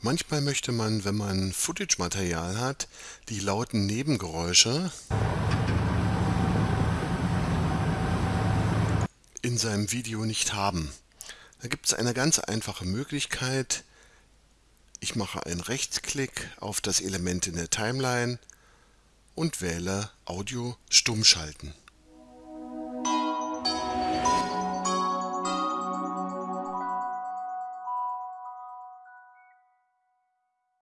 Manchmal möchte man, wenn man Footage-Material hat, die lauten Nebengeräusche in seinem Video nicht haben. Da gibt es eine ganz einfache Möglichkeit. Ich mache einen Rechtsklick auf das Element in der Timeline und wähle Audio stumm schalten.